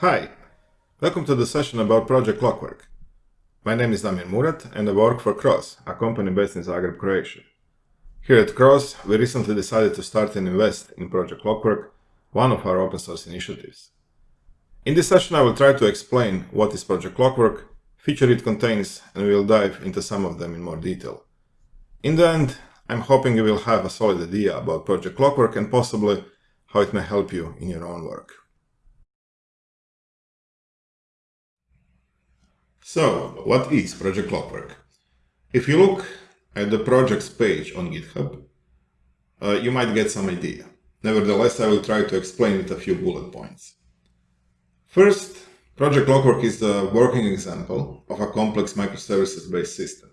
Hi, welcome to the session about Project Klokwrk. My name is Damir Murat and I work for CROZ, a company based in Zagreb, Croatia. Here at CROZ, we recently decided to start and invest in Project Klokwrk, one of our open source initiatives. In this session I will try to explain what is Project Klokwrk, feature it contains, and we will dive into some of them in more detail. In the end, I'm hoping you will have a solid idea about Project Klokwrk and possibly how it may help you in your own work. So, what is Project Klokwrk? If you look at the project's page on GitHub, uh, you might get some idea. Nevertheless, I will try to explain it a few bullet points. First, Project Klokwrk is a working example of a complex microservices-based system.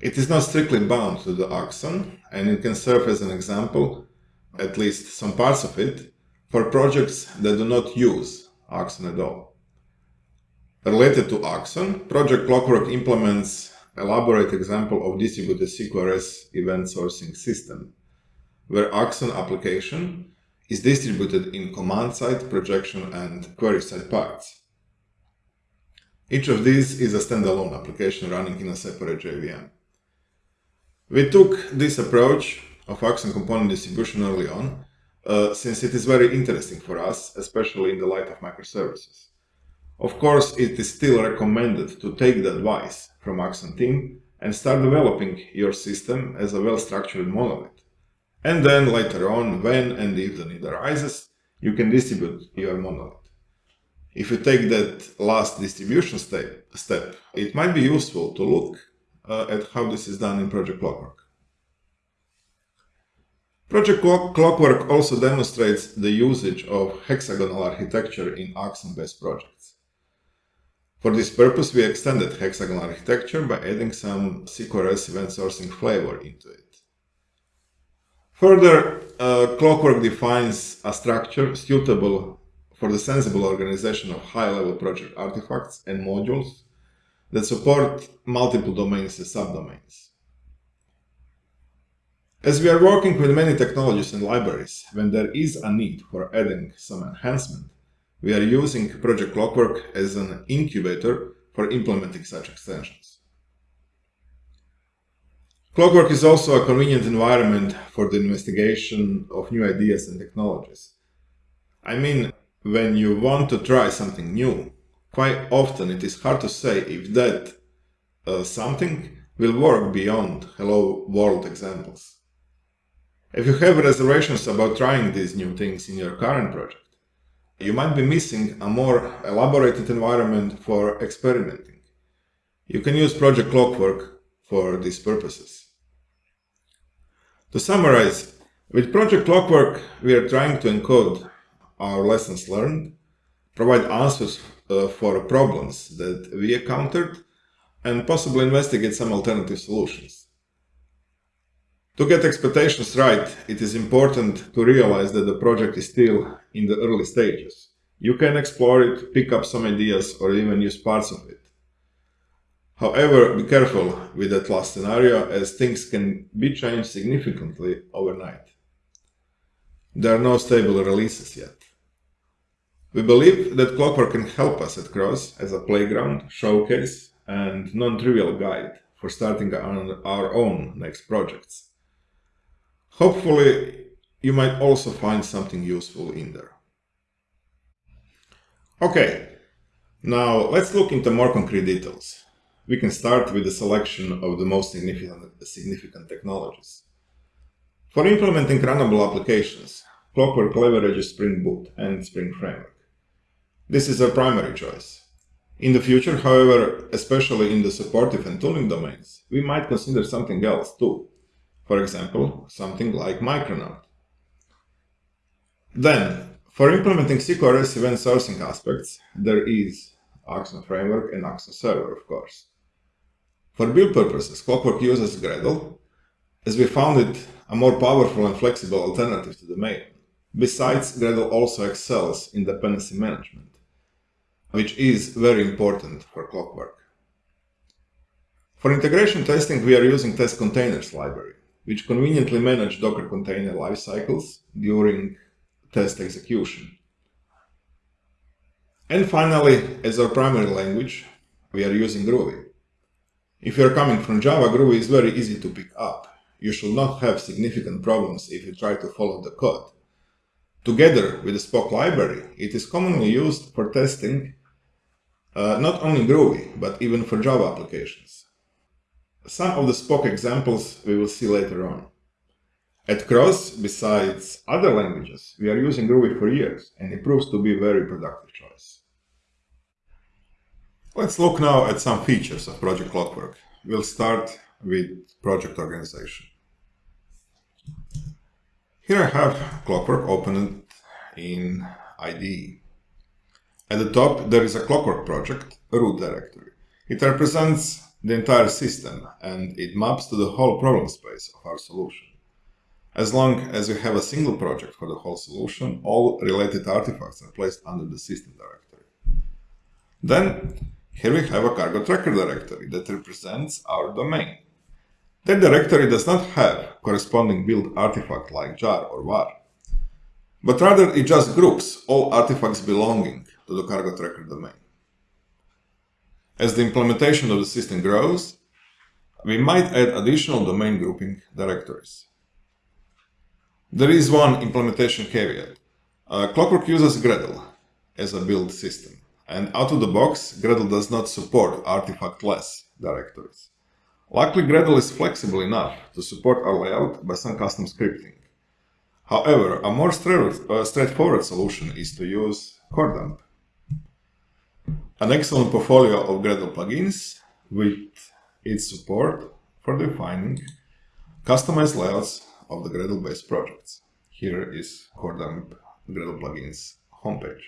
It is not strictly bound to the Axon, and it can serve as an example, at least some parts of it, for projects that do not use Axon at all. Related to Axon, Project Klokwrk implements elaborate example of distributed CQRS event sourcing system, where Axon application is distributed in command-side, projection, and query-side parts. Each of these is a standalone application running in a separate JVM. We took this approach of Axon component distribution early on, uh, since it is very interesting for us, especially in the light of microservices. Of course, it is still recommended to take the advice from Axon team and start developing your system as a well-structured monolith. And then later on, when and if the need arises, you can distribute your monolith. If you take that last distribution step, step it might be useful to look uh, at how this is done in Project Klokwrk. Project Klokwrk also demonstrates the usage of hexagonal architecture in Axon-based projects. For this purpose, we extended hexagonal architecture by adding some CQRS event sourcing flavor into it. Further, uh, Klokwrk defines a structure suitable for the sensible organization of high-level project artifacts and modules that support multiple domains and subdomains. As we are working with many technologies and libraries, when there is a need for adding some enhancement, we are using Project Klokwrk as an incubator for implementing such extensions. Klokwrk is also a convenient environment for the investigation of new ideas and technologies. I mean, when you want to try something new, quite often it is hard to say if that uh, something will work beyond hello world examples. If you have reservations about trying these new things in your current project, you might be missing a more elaborated environment for experimenting. You can use Project Klokwrk for these purposes. To summarize, with Project Klokwrk, we are trying to encode our lessons learned, provide answers uh, for problems that we encountered, and possibly investigate some alternative solutions. To get expectations right, it is important to realize that the project is still in the early stages. You can explore it, pick up some ideas, or even use parts of it. However, be careful with that last scenario, as things can be changed significantly overnight. There are no stable releases yet. We believe that Klokwrk can help us at CROZ as a playground, showcase, and non-trivial guide for starting our own next projects. Hopefully, you might also find something useful in there. Okay, now let's look into more concrete details. We can start with the selection of the most significant, significant technologies. For implementing runnable applications, Klokwrk leverages Spring Boot and Spring Framework. This is our primary choice. In the future, however, especially in the supportive and tooling domains, we might consider something else too, for example, something like Micronaut. Then, for implementing CQRS event sourcing aspects, there is Axon Framework and Axon Server, of course. For build purposes, Klokwrk uses Gradle, as we found it a more powerful and flexible alternative to the main. Besides, Gradle also excels in dependency management, which is very important for Klokwrk. For integration testing, we are using Test Containers library which conveniently manage Docker container life cycles during test execution. And finally, as our primary language, we are using Groovy. If you are coming from Java, Groovy is very easy to pick up. You should not have significant problems if you try to follow the code. Together with the Spock library, it is commonly used for testing uh, not only Groovy, but even for Java applications. Some of the Spock examples we will see later on. At CROZ, besides other languages, we are using Groovy for years, and it proves to be a very productive choice. Let's look now at some features of Project Klokwrk. We'll start with project organization. Here I have Klokwrk opened in IDE. At the top, there is a Klokwrk project, a root directory. It represents the entire system and it maps to the whole problem space of our solution. As long as you have a single project for the whole solution, all related artifacts are placed under the system directory. Then, here we have a cargo tracker directory that represents our domain. That directory does not have corresponding build artifact like jar or war, but rather it just groups all artifacts belonging to the cargo tracker domain. As the implementation of the system grows, we might add additional domain grouping directories. There is one implementation caveat. Uh, Klokwrk uses Gradle as a build system, and out of the box, Gradle does not support artifact-less directories. Luckily, Gradle is flexible enough to support our layout by some custom scripting. However, a more uh, straightforward solution is to use Kordamp an excellent portfolio of Gradle plugins with its support for defining customized layouts of the Gradle-based projects. Here is Kordamp Gradle plugins homepage.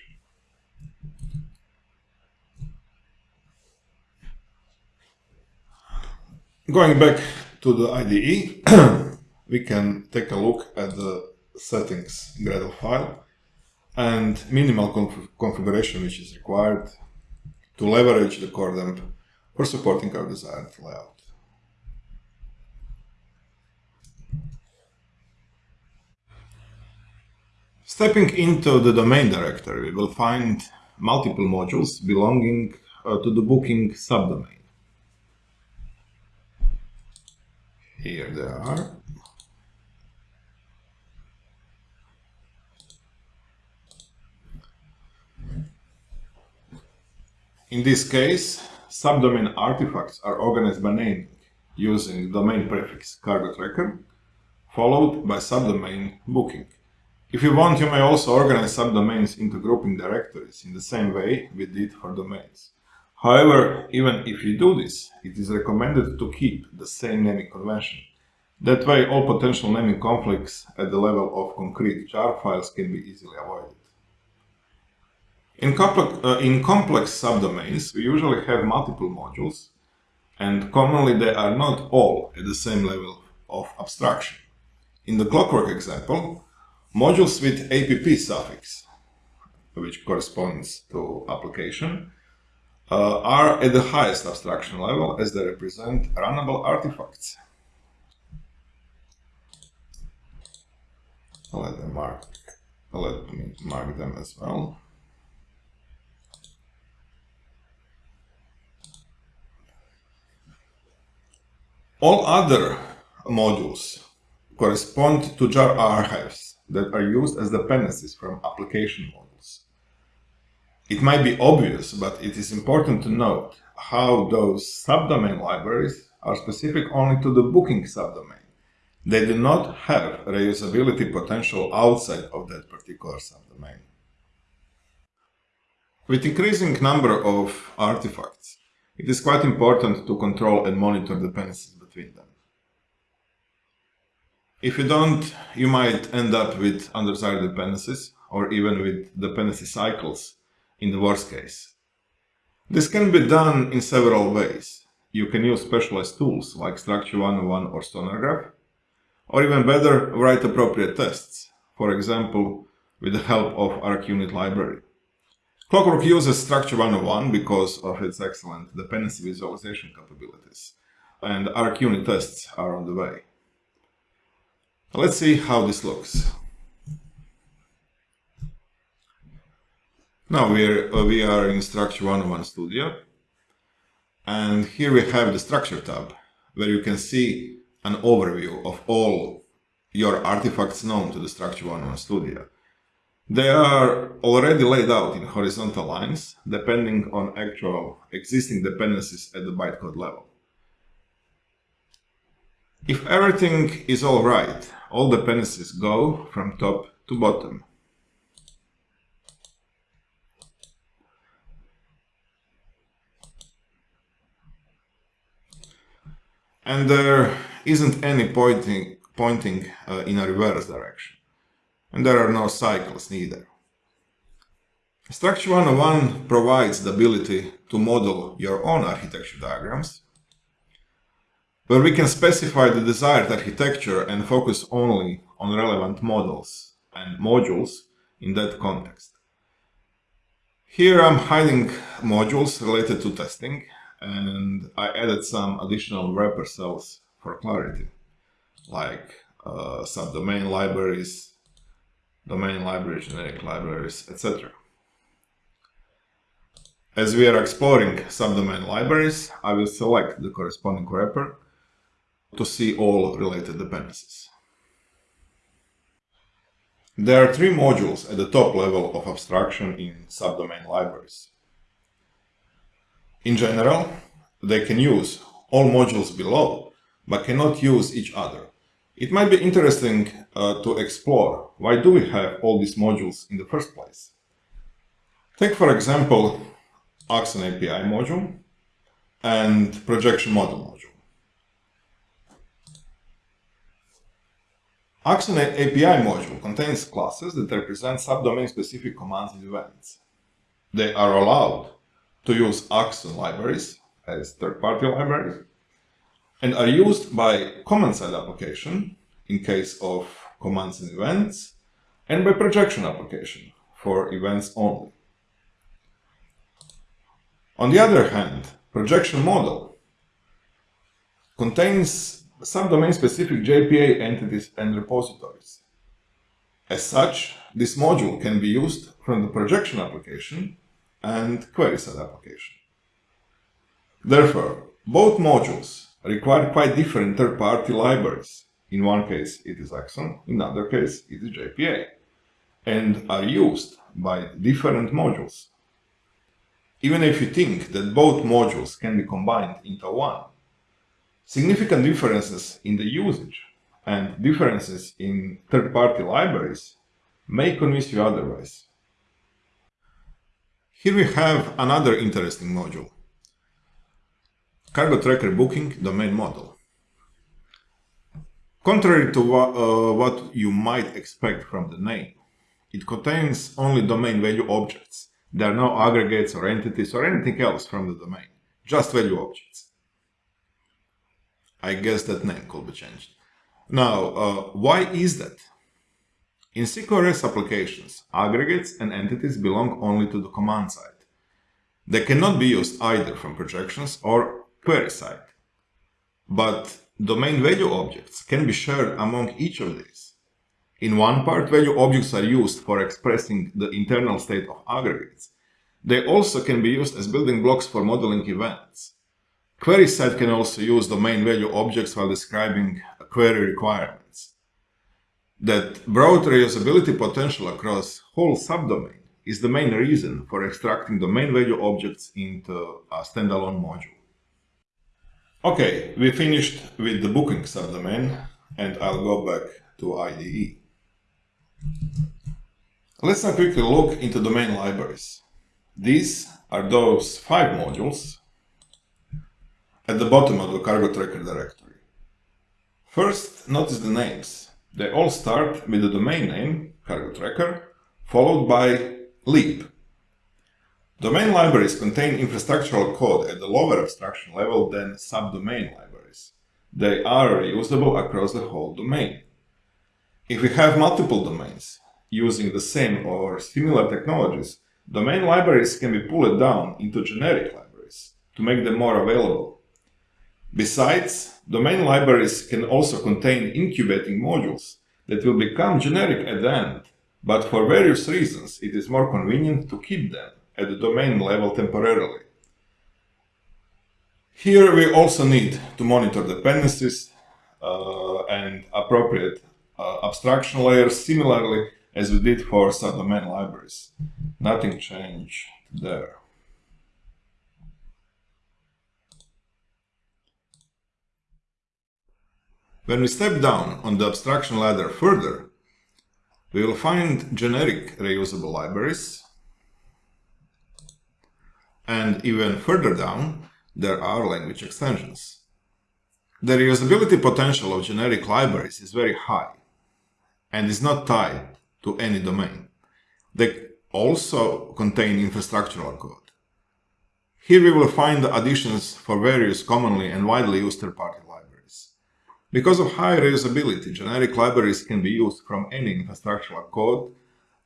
Going back to the IDE, we can take a look at the settings Gradle file and minimal conf configuration which is required to leverage the Kordamp for supporting our desired layout. Stepping into the domain directory, we will find multiple modules belonging uh, to the booking subdomain. Here they are. In this case, subdomain artifacts are organized by naming using domain prefix cargo tracker, followed by subdomain booking. If you want, you may also organize subdomains into grouping directories in the same way we did for domains. However, even if you do this, it is recommended to keep the same naming convention. That way, all potential naming conflicts at the level of concrete jar files can be easily avoided. In, complex, uh, in complex subdomains, we usually have multiple modules, and commonly they are not all at the same level of abstraction. In the Klokwrk example, modules with app suffix, which corresponds to application, uh, are at the highest abstraction level as they represent runnable artifacts. Let, mark, let me mark them as well. All other modules correspond to jar archives that are used as dependencies from application modules. It might be obvious, but it is important to note how those subdomain libraries are specific only to the booking subdomain. They do not have reusability potential outside of that particular subdomain. With increasing number of artifacts, it is quite important to control and monitor dependencies between them. If you don't, you might end up with undesired dependencies or even with dependency cycles in the worst case. This can be done in several ways. You can use specialized tools like Structure 101 or SonarGraph, or even better, write appropriate tests, for example, with the help of ArchUnit library. Klokwrk uses Structure 101 because of its excellent dependency visualization capabilities and ArchUnit tests are on the way. Let's see how this looks. Now we're, uh, we are in Structure 101 Studio. And here we have the Structure tab, where you can see an overview of all your artifacts known to the Structure 101 Studio. They are already laid out in horizontal lines, depending on actual existing dependencies at the bytecode level. If everything is all right, all dependencies go from top to bottom. And there isn't any pointing, pointing uh, in a reverse direction. And there are no cycles neither. Structure 101 provides the ability to model your own architecture diagrams, where we can specify the desired architecture and focus only on relevant models and modules in that context. Here I'm hiding modules related to testing and I added some additional wrapper cells for clarity, like uh, subdomain libraries, domain libraries, generic libraries, etc. As we are exploring subdomain libraries, I will select the corresponding wrapper to see all related dependencies. There are three modules at the top level of abstraction in subdomain libraries. In general, they can use all modules below, but cannot use each other. It might be interesting uh, to explore why do we have all these modules in the first place. Take for example Axon API module and projection model module. Axon API module contains classes that represent subdomain-specific commands and events. They are allowed to use Axon libraries as third-party libraries and are used by command-side application in case of commands and events and by projection application for events only. On the other hand, projection model contains subdomain-specific JPA entities and repositories. As such, this module can be used from the projection application and query-side application. Therefore, both modules require quite different third-party libraries. In one case, it is Axon, in another case, it is JPA, and are used by different modules. Even if you think that both modules can be combined into one, significant differences in the usage and differences in third-party libraries may convince you otherwise. Here we have another interesting module, Cargo Tracker Booking Domain Model. Contrary to uh, what you might expect from the name, it contains only domain value objects. There are no aggregates or entities or anything else from the domain, just value objects. I guess that name could be changed. Now, uh, why is that? In CQRS applications, aggregates and entities belong only to the command side. They cannot be used either from projections or query side. But domain value objects can be shared among each of these. In one part, value objects are used for expressing the internal state of aggregates. They also can be used as building blocks for modeling events. Query side can also use domain value objects while describing query requirements. That broad reusability potential across whole subdomain is the main reason for extracting domain value objects into a standalone module. Okay, we finished with the booking subdomain and I'll go back to IDE. Let's now quickly look into domain libraries. These are those five modules at the bottom of the cargo tracker directory. First, notice the names. They all start with the domain name, cargo tracker, followed by lib, Domain libraries contain infrastructural code at the lower abstraction level than subdomain libraries. They are reusable across the whole domain. If we have multiple domains using the same or similar technologies, domain libraries can be pulled down into generic libraries to make them more available. Besides, domain libraries can also contain incubating modules that will become generic at the end but for various reasons it is more convenient to keep them at the domain level temporarily. Here we also need to monitor dependencies uh, and appropriate uh, abstraction layers similarly as we did for subdomain libraries. Nothing changed there. When we step down on the abstraction ladder further, we will find generic reusable libraries. And even further down, there are language extensions. The reusability potential of generic libraries is very high and is not tied to any domain. They also contain infrastructural code. Here we will find the additions for various commonly and widely used third-party because of high reusability, generic libraries can be used from any infrastructural code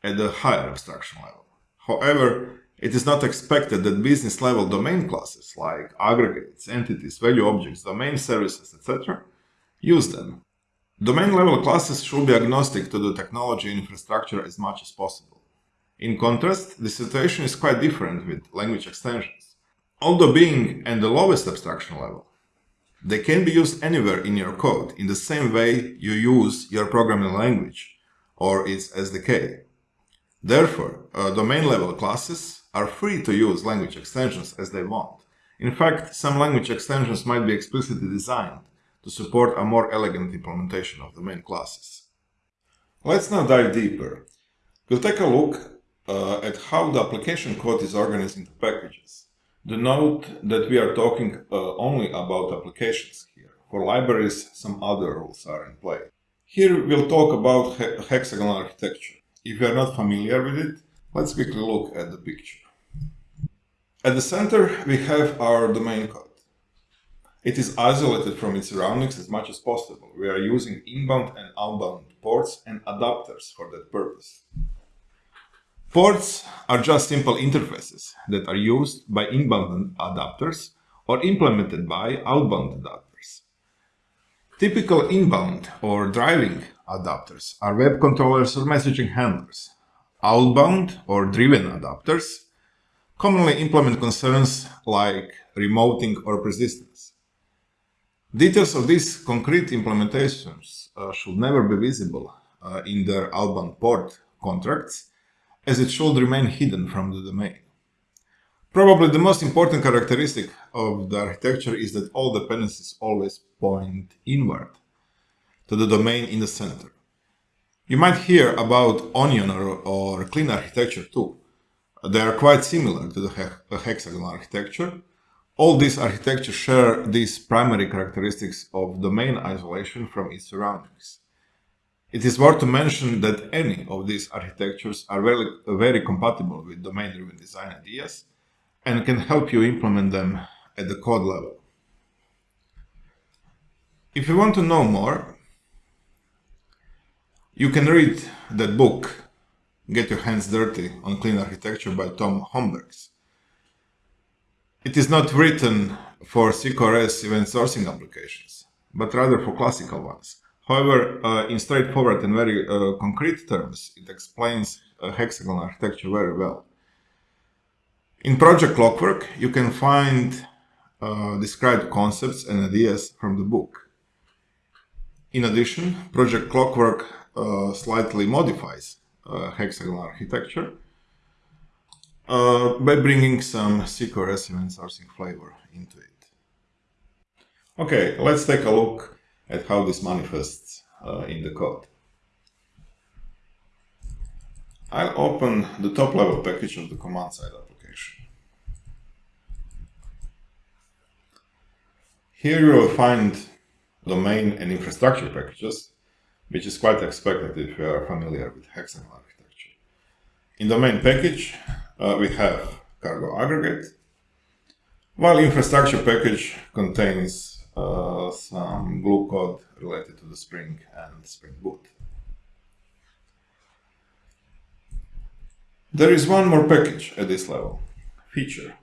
at a higher abstraction level. However, it is not expected that business-level domain classes like aggregates, entities, value objects, domain services, etc. use them. Domain-level classes should be agnostic to the technology infrastructure as much as possible. In contrast, the situation is quite different with language extensions. Although being at the lowest abstraction level, they can be used anywhere in your code in the same way you use your programming language or its SDK. Therefore, uh, domain-level classes are free to use language extensions as they want. In fact, some language extensions might be explicitly designed to support a more elegant implementation of domain classes. Let's now dive deeper. We'll take a look uh, at how the application code is organized into packages. The note that we are talking uh, only about applications here. For libraries, some other rules are in play. Here we'll talk about he hexagonal architecture. If you are not familiar with it, let's quickly look at the picture. At the center, we have our domain code. It is isolated from its surroundings as much as possible. We are using inbound and outbound ports and adapters for that purpose. Ports are just simple interfaces that are used by inbound adapters or implemented by outbound adapters. Typical inbound or driving adapters are web controllers or messaging handlers. Outbound or driven adapters commonly implement concerns like remoting or persistence. Details of these concrete implementations uh, should never be visible uh, in their outbound port contracts as it should remain hidden from the domain. Probably the most important characteristic of the architecture is that all dependencies always point inward to the domain in the center. You might hear about onion or, or clean architecture too. They are quite similar to the he hexagonal architecture. All these architectures share these primary characteristics of domain isolation from its surroundings. It is worth to mention that any of these architectures are very, very compatible with domain-driven design ideas and can help you implement them at the code level. If you want to know more, you can read that book, Get Your Hands Dirty on Clean Architecture by Tom Hombergs. It is not written for CQRS event sourcing applications, but rather for classical ones However, uh, in straightforward and very uh, concrete terms, it explains hexagonal architecture very well. In Project Klokwrk, you can find uh, described concepts and ideas from the book. In addition, Project Klokwrk uh, slightly modifies uh, hexagonal architecture uh, by bringing some CQRS event sourcing flavor into it. Okay, let's take a look at how this manifests uh, in the code. I'll open the top level package of the command side application. Here you will find domain and infrastructure packages, which is quite expected if you are familiar with hexagonal architecture. In domain package, uh, we have cargo aggregate, while infrastructure package contains uh, some glue code related to the Spring and Spring Boot. There is one more package at this level, feature.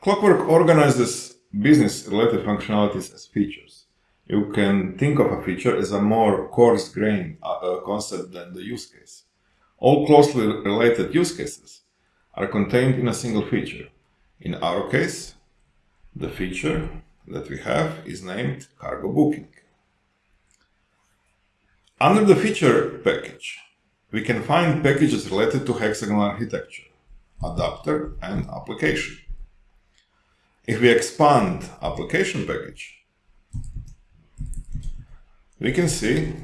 Clockwork organizes business-related functionalities as features. you can think of a feature as a more coarse-grained uh, uh, concept than the use case. All closely related use cases are contained in a single feature. In our case, the feature that we have is named cargo booking. Under the feature package, we can find packages related to hexagonal architecture, adapter, and application. If we expand application package, we can see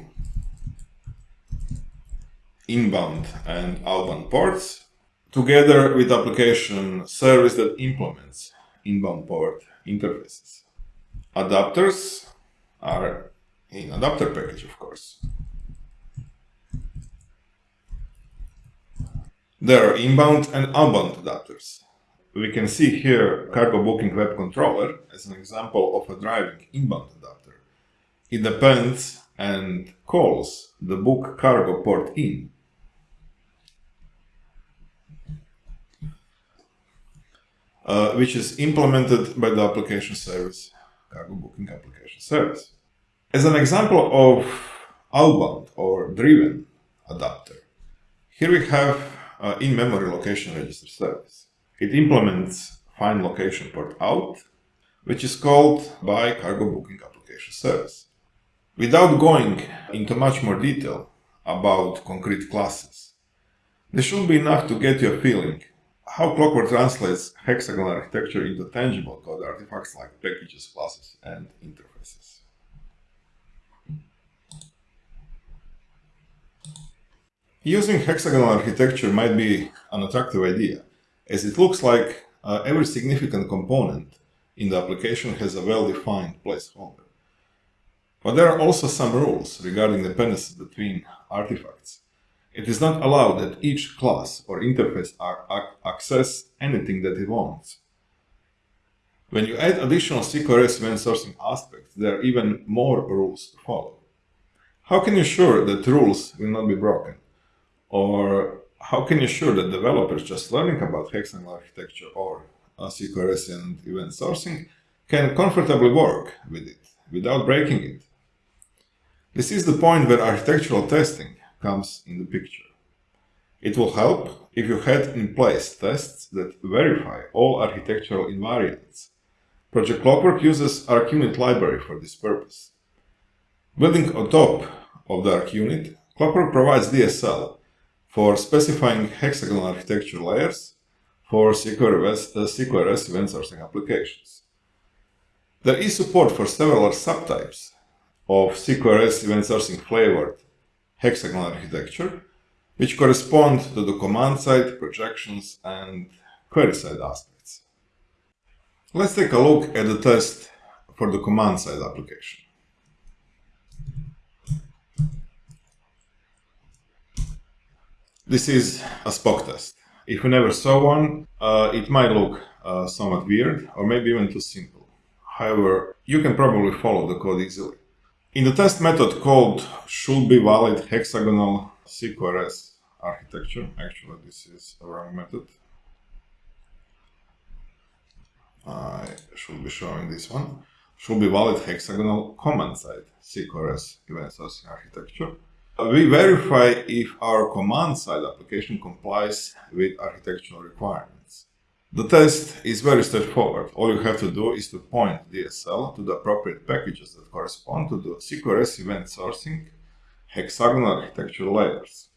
inbound and outbound ports together with application service that implements inbound port interfaces. Adapters are in adapter package, of course. There are inbound and outbound adapters. We can see here cargo booking web controller as an example of a driving inbound adapter. It depends and calls the book cargo port in. Uh, which is implemented by the application service, cargo booking application service. As an example of outbound or driven adapter, here we have uh, in-memory location register service. It implements find location port out, which is called by cargo booking application service. Without going into much more detail about concrete classes, this should be enough to get you a feeling how Klokwrk translates hexagonal architecture into tangible code artifacts like packages, classes, and interfaces. Using hexagonal architecture might be an attractive idea, as it looks like uh, every significant component in the application has a well-defined placeholder. But there are also some rules regarding dependencies between artifacts. It is not allowed that each class or interface access anything that it wants. When you add additional CQRS event sourcing aspects, there are even more rules to follow. How can you ensure that rules will not be broken? Or how can you ensure that developers just learning about hexagonal architecture or CQRS and event sourcing can comfortably work with it without breaking it? This is the point where architectural testing comes in the picture. It will help if you had in place tests that verify all architectural invariants. Project Klokwrk uses ArchUnit library for this purpose. Building on top of the ArchUnit, Klokwrk provides DSL for specifying hexagonal architecture layers for CQRS, uh, CQRS event sourcing applications. There is support for several subtypes of CQRS event sourcing flavored hexagonal architecture, which correspond to the command-side, projections, and query-side aspects. Let's take a look at the test for the command-side application. This is a Spock test. If you never saw one, uh, it might look uh, somewhat weird or maybe even too simple. However, you can probably follow the code easily. In the test method called should be valid hexagonal CQRS architecture, actually this is a wrong method. I should be showing this one. Should be valid hexagonal command side CQRS event sourcing architecture. We verify if our command-side application complies with architectural requirements. The test is very straightforward. All you have to do is to point DSL to the appropriate packages that correspond to the CQRS event sourcing hexagonal architecture layers.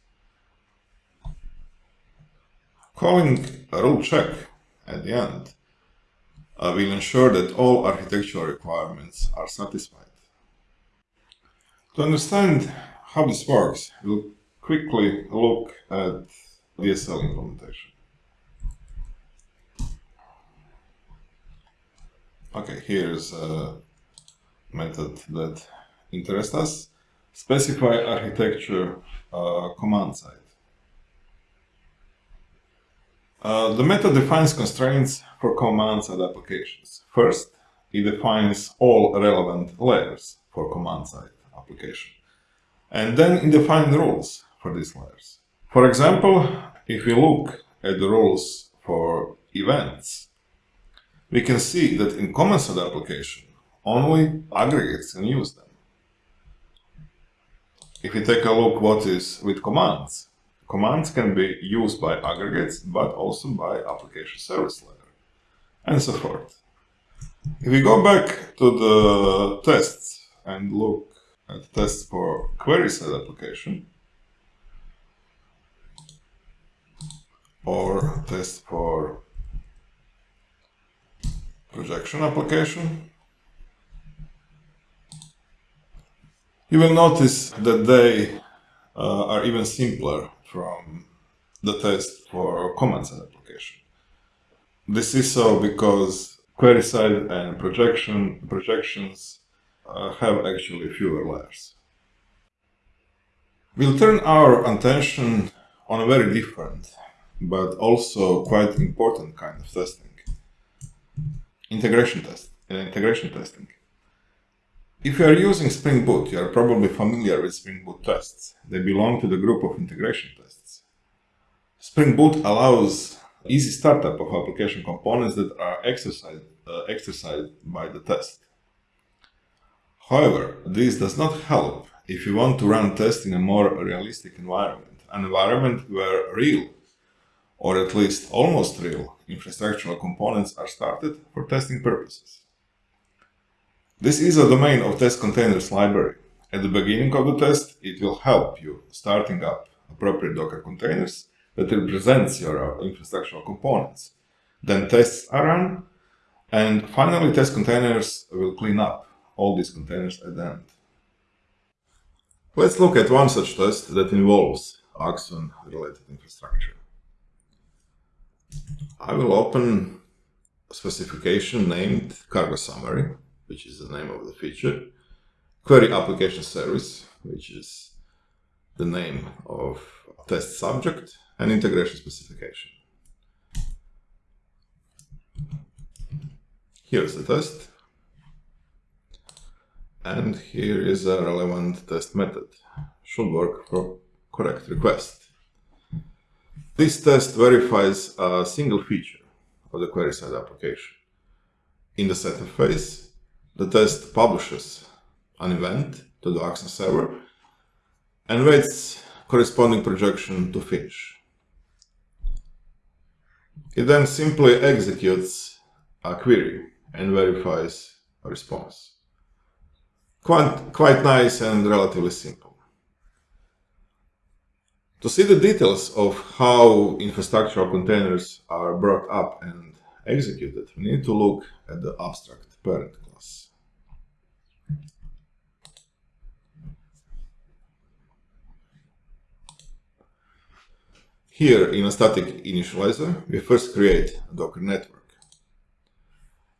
Calling a rule check at the end uh, will ensure that all architectural requirements are satisfied. To understand how this works, we'll quickly look at DSL implementation. Okay, here's a method that interests us. Specify architecture uh, command side. Uh, the method defines constraints for command side applications. First, it defines all relevant layers for command side application and then it defines rules for these layers. For example, if we look at the rules for events, we can see that in command-side application, only aggregates can use them. If we take a look what is with commands, commands can be used by aggregates, but also by application service layer, and so forth. If we go back to the tests and look at tests for query-side application, or test for projection application, you will notice that they uh, are even simpler from the test for command-side application. This is so because query-side and projection projections uh, have actually fewer layers. We'll turn our attention on a very different but also quite important kind of testing. Integration test, uh, integration testing. If you are using Spring Boot, you are probably familiar with Spring Boot tests. They belong to the group of integration tests. Spring Boot allows easy startup of application components that are exercised, uh, exercised by the test. However, this does not help if you want to run tests in a more realistic environment, an environment where real or at least almost real, infrastructural components are started for testing purposes. This is a domain of test containers library. At the beginning of the test, it will help you starting up appropriate Docker containers that represents your infrastructural components. Then tests are run, and finally test containers will clean up all these containers at the end. Let's look at one such test that involves Axon related infrastructure. I will open a specification named cargo summary, which is the name of the feature, query application service, which is the name of test subject, and integration specification. Here's the test. And here is a relevant test method. Should work for correct request. This test verifies a single feature of the query-side application. In the setup phase, the test publishes an event to the Axon server and waits corresponding projection to finish. It then simply executes a query and verifies a response. Quite, quite nice and relatively simple. To see the details of how infrastructural containers are brought up and executed, we need to look at the abstract parent class. Here, in a static initializer, we first create a Docker network.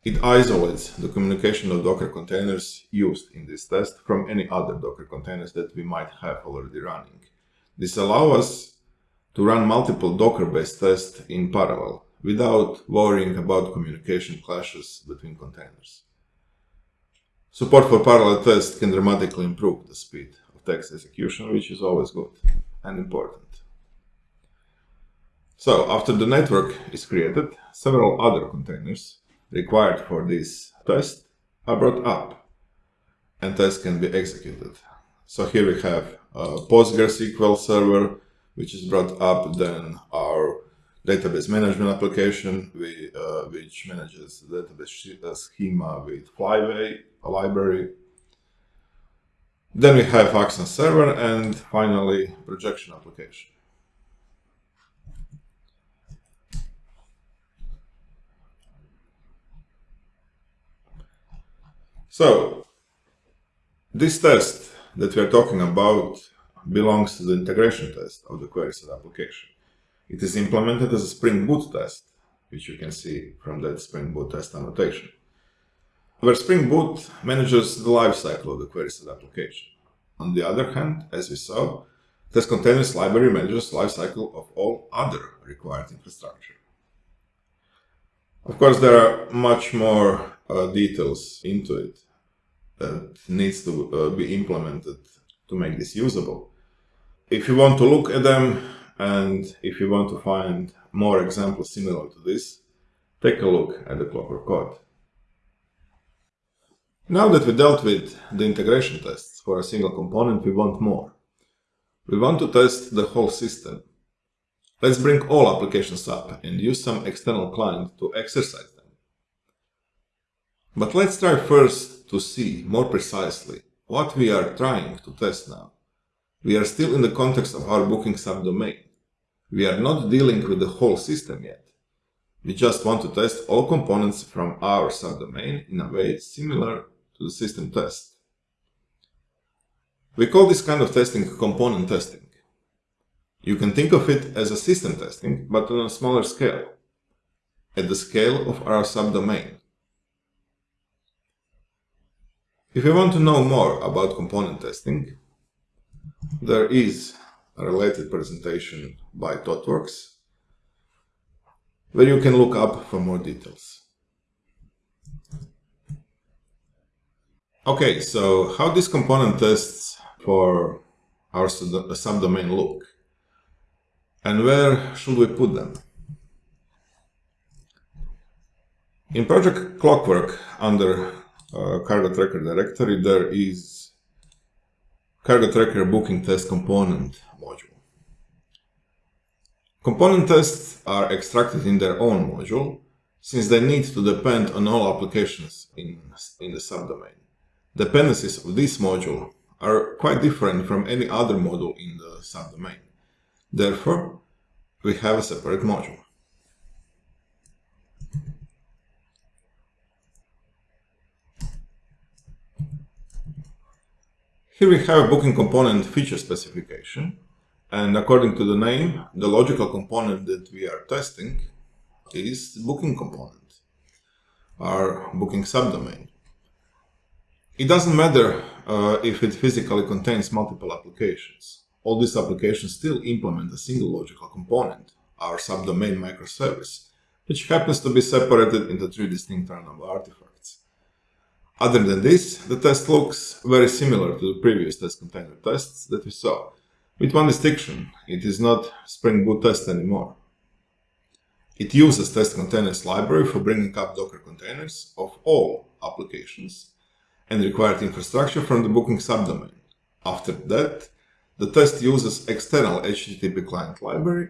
It isolates the communication of Docker containers used in this test from any other Docker containers that we might have already running. This allows us to run multiple Docker-based tests in parallel without worrying about communication clashes between containers. Support for parallel tests can dramatically improve the speed of text execution, which is always good and important. So, after the network is created, several other containers required for this test are brought up and tests can be executed. So here we have PostgreSQL server, which is brought up, then our database management application, we, uh, which manages the database uh, schema with Flyway, a library. Then we have Axon server, and finally, projection application. So, this test that we are talking about belongs to the integration test of the query-side application. It is implemented as a Spring Boot test, which you can see from that Spring Boot test annotation, where Spring Boot manages the lifecycle of the query-side application. On the other hand, as we saw, Test Containers library manages lifecycle of all other required infrastructure. Of course, there are much more uh, details into it, that needs to uh, be implemented to make this usable. If you want to look at them and if you want to find more examples similar to this, take a look at the Klokwrk code. Now that we dealt with the integration tests for a single component, we want more. We want to test the whole system. Let's bring all applications up and use some external client to exercise them. But let's try first to see more precisely what we are trying to test now. We are still in the context of our booking subdomain. We are not dealing with the whole system yet. We just want to test all components from our subdomain in a way similar to the system test. We call this kind of testing component testing. You can think of it as a system testing, but on a smaller scale, at the scale of our subdomain. If you want to know more about component testing, there is a related presentation by ThoughtWorks where you can look up for more details. Okay, so how these component tests for our subdomain look? And where should we put them? In Project Klokwrk, under Cargo Tracker directory, there is Cargo Tracker Booking Test Component module. Component tests are extracted in their own module, since they need to depend on all applications in, in the subdomain. Dependencies of this module are quite different from any other module in the subdomain. Therefore, we have a separate module. Here we have a booking component feature specification, and according to the name, the logical component that we are testing is booking component, our booking subdomain. It doesn't matter uh, if it physically contains multiple applications all these applications still implement a single logical component, our subdomain microservice, which happens to be separated into three distinct runnable artifacts. Other than this, the test looks very similar to the previous test container tests that we saw, with one distinction, it is not Spring Boot test anymore. It uses test containers library for bringing up Docker containers of all applications and required infrastructure from the booking subdomain. After that, the test uses external HTTP client library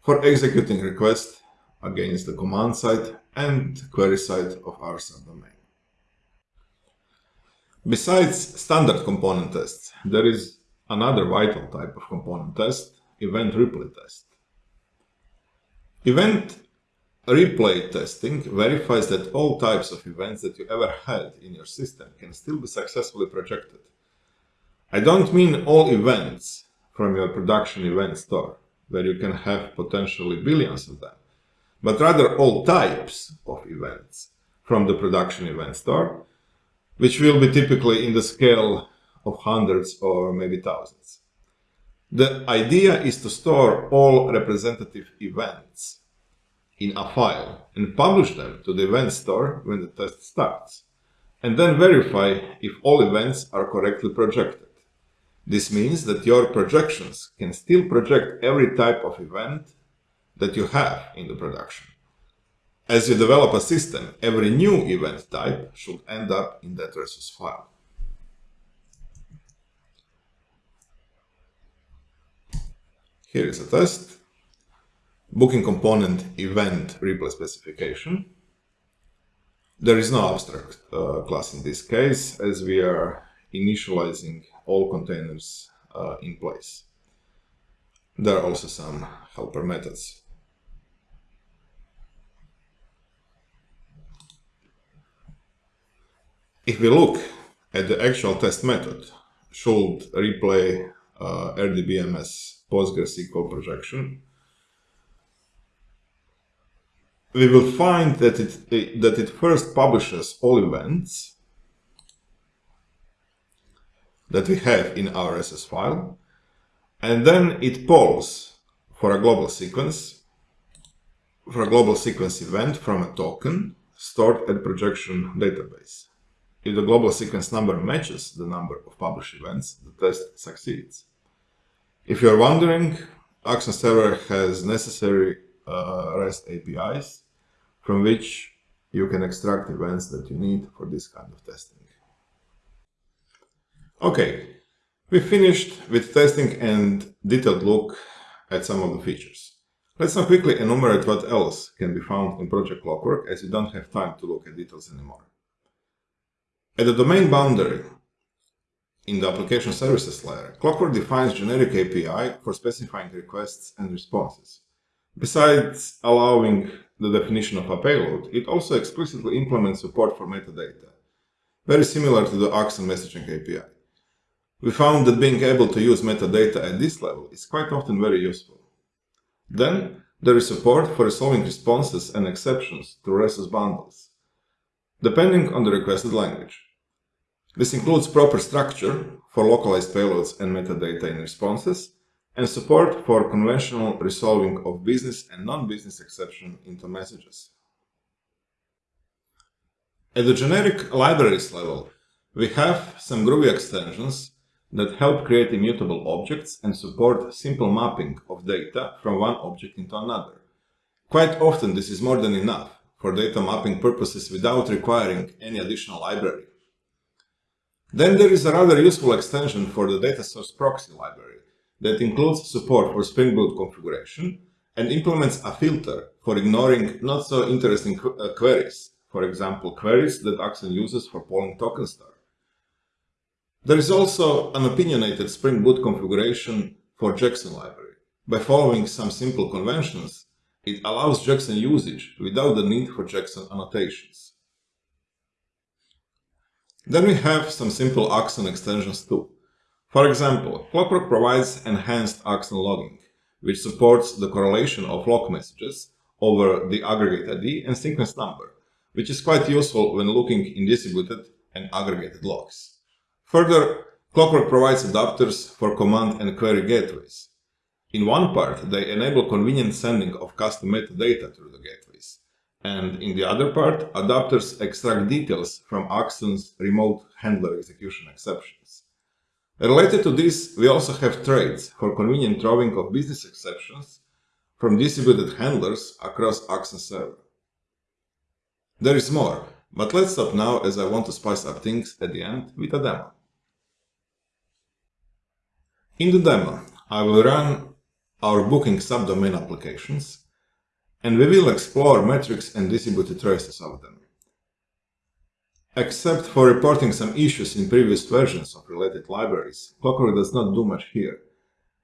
for executing requests against the command side and query side of our subdomain. Besides standard component tests, there is another vital type of component test, event replay test. Event replay testing verifies that all types of events that you ever had in your system can still be successfully projected I don't mean all events from your production event store, where you can have potentially billions of them, but rather all types of events from the production event store, which will be typically in the scale of hundreds or maybe thousands. The idea is to store all representative events in a file and publish them to the event store when the test starts, and then verify if all events are correctly projected. This means that your projections can still project every type of event that you have in the production. As you develop a system, every new event type should end up in that resource file. Here is a test. Booking component event replay specification. There is no abstract uh, class in this case, as we are initializing all containers uh, in place. There are also some helper methods. If we look at the actual test method, should replay uh, RDBMS PostgreSQL projection, we will find that it, that it first publishes all events that we have in our SS file, and then it polls for a global sequence, for a global sequence event from a token stored at projection database. If the global sequence number matches the number of published events, the test succeeds. If you're wondering, Axon Server has necessary uh, REST APIs from which you can extract events that you need for this kind of testing. Okay, we finished with testing and detailed look at some of the features. Let's now quickly enumerate what else can be found in Project Klokwrk as we don't have time to look at details anymore. At the domain boundary, in the application services layer, Klokwrk defines generic API for specifying requests and responses. Besides allowing the definition of a payload, it also explicitly implements support for metadata, very similar to the Axon messaging API. We found that being able to use metadata at this level is quite often very useful. Then, there is support for resolving responses and exceptions to resource bundles, depending on the requested language. This includes proper structure for localized payloads and metadata in responses, and support for conventional resolving of business and non-business exception into messages. At the generic libraries level, we have some Groovy extensions that help create immutable objects and support simple mapping of data from one object into another. Quite often this is more than enough for data mapping purposes without requiring any additional library. Then there is a rather useful extension for the data source proxy library that includes support for Spring Boot configuration and implements a filter for ignoring not so interesting qu uh, queries, for example, queries that Axon uses for polling token store. There is also an opinionated Spring Boot configuration for Jackson library. By following some simple conventions, it allows Jackson usage without the need for Jackson annotations. Then we have some simple Axon extensions too. For example, Klokwrk provides enhanced Axon logging, which supports the correlation of log messages over the aggregate ID and sequence number, which is quite useful when looking in distributed and aggregated logs. Further, Klokwrk provides adapters for command and query gateways. In one part, they enable convenient sending of custom metadata through the gateways, and in the other part, adapters extract details from Axon's remote handler execution exceptions. Related to this, we also have traits for convenient drawing of business exceptions from distributed handlers across Axon server. There is more, but let's stop now as I want to spice up things at the end with a demo. In the demo, I will run our booking subdomain applications, and we will explore metrics and distributed traces of them. Except for reporting some issues in previous versions of related libraries, Klokwrk does not do much here.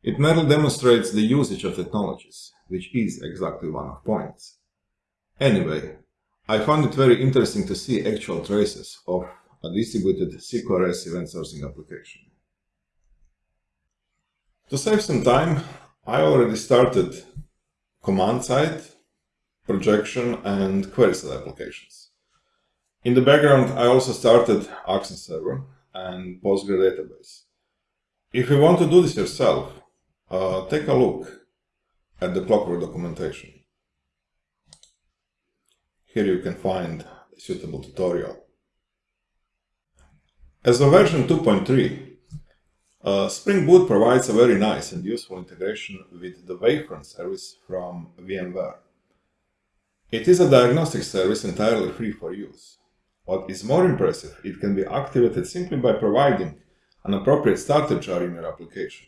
It merely demonstrates the usage of technologies, which is exactly one of points. Anyway, I found it very interesting to see actual traces of a distributed CQRS event sourcing application. To save some time, I already started command side, projection and query side applications. In the background, I also started Axon server and Postgre database. If you want to do this yourself, uh, take a look at the Klokwrk documentation. Here you can find a suitable tutorial. As of version 2.3, uh, Spring Boot provides a very nice and useful integration with the Wavefront service from VMware. It is a diagnostic service entirely free for use. What is more impressive, it can be activated simply by providing an appropriate starter jar in your application.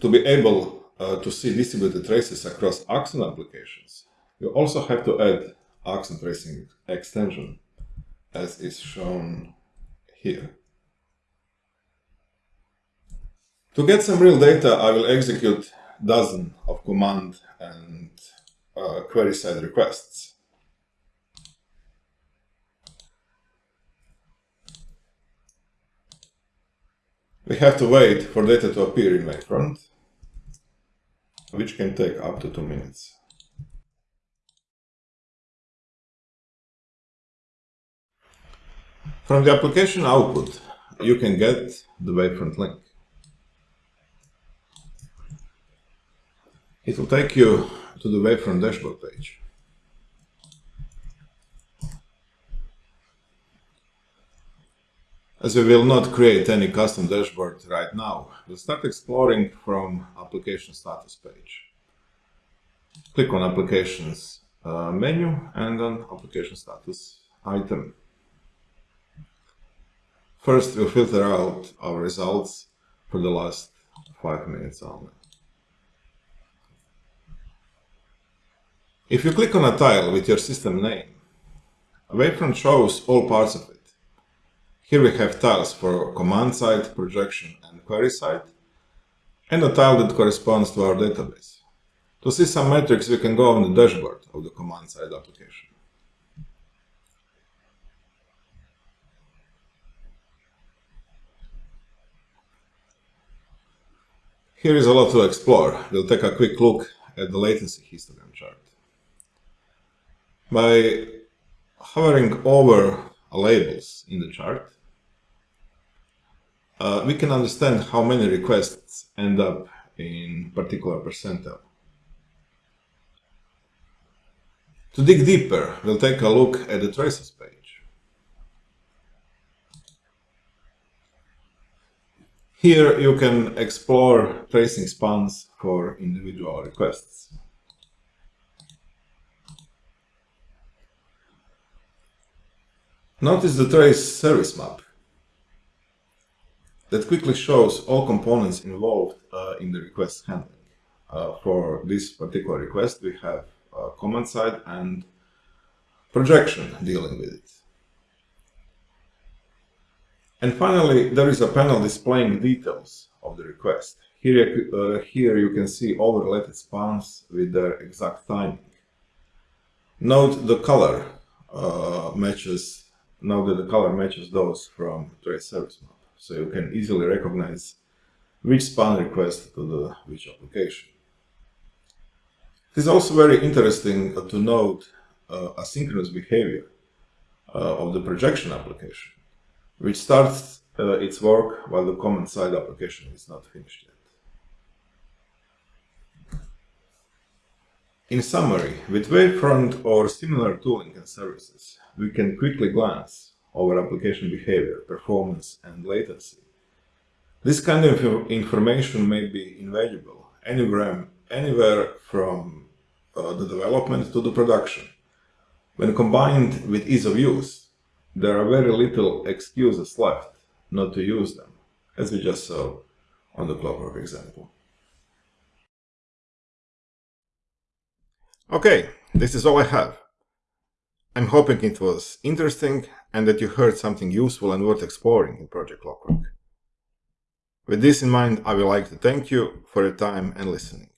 To be able uh, to see distributed traces across Axon applications, you also have to add Axon tracing extension, as is shown here. To get some real data, I will execute dozen of command and uh, query side requests. We have to wait for data to appear in Wavefront, which can take up to two minutes. From the application output, you can get the Wavefront link. It will take you to the Wavefront dashboard page. As we will not create any custom dashboard right now, we'll start exploring from application status page. Click on applications uh, menu and on application status item. First, we'll filter out our results for the last five minutes only. If you click on a tile with your system name, Wavefront shows all parts of it. Here we have tiles for command side, projection and query side, and a tile that corresponds to our database. To see some metrics, we can go on the dashboard of the command side application. Here is a lot to explore. We'll take a quick look at the latency histogram chart. By hovering over labels in the chart, uh, we can understand how many requests end up in particular percentile. To dig deeper, we'll take a look at the traces page. Here you can explore tracing spans for individual requests. Notice the trace service map that quickly shows all components involved uh, in the request handling. Uh, for this particular request, we have uh, command side and projection dealing with it. And finally, there is a panel displaying details of the request. Here, uh, here you can see all related spans with their exact timing. Note the color uh, matches, note that the color matches those from trace service map. So you can easily recognize which span request to the which application. It is also very interesting to note uh, asynchronous behavior uh, of the projection application which starts uh, its work while the command side application is not finished yet. In summary, with Wavefront or similar tooling and services, we can quickly glance over application behavior, performance, and latency. This kind of information may be invaluable anywhere, anywhere from uh, the development to the production. When combined with ease of use, there are very little excuses left not to use them, as we just saw on the Klokwrk example. Okay, this is all I have. I'm hoping it was interesting and that you heard something useful and worth exploring in Project Klokwrk. With this in mind, I would like to thank you for your time and listening.